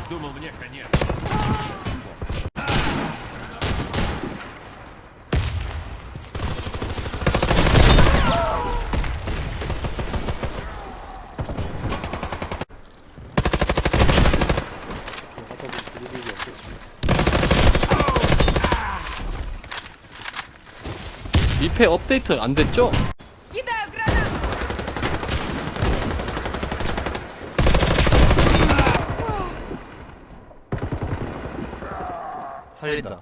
Думал, мне конец. 하다 보니 그럴 일이 없겠지. 미패 업데이트 안 됐죠? 살린다